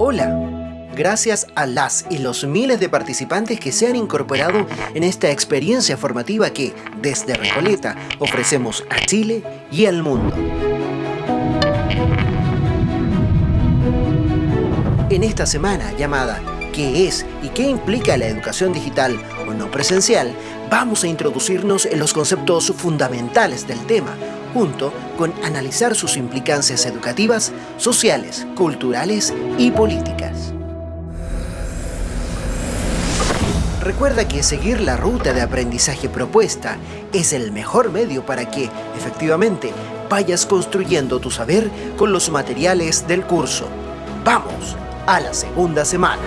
Hola, gracias a las y los miles de participantes que se han incorporado en esta experiencia formativa que, desde Recoleta, ofrecemos a Chile y al mundo. En esta semana llamada ¿Qué es y qué implica la educación digital o no presencial? Vamos a introducirnos en los conceptos fundamentales del tema, junto con analizar sus implicancias educativas, sociales, culturales y políticas. Recuerda que seguir la ruta de aprendizaje propuesta es el mejor medio para que, efectivamente, vayas construyendo tu saber con los materiales del curso. ¡Vamos! A la segunda semana.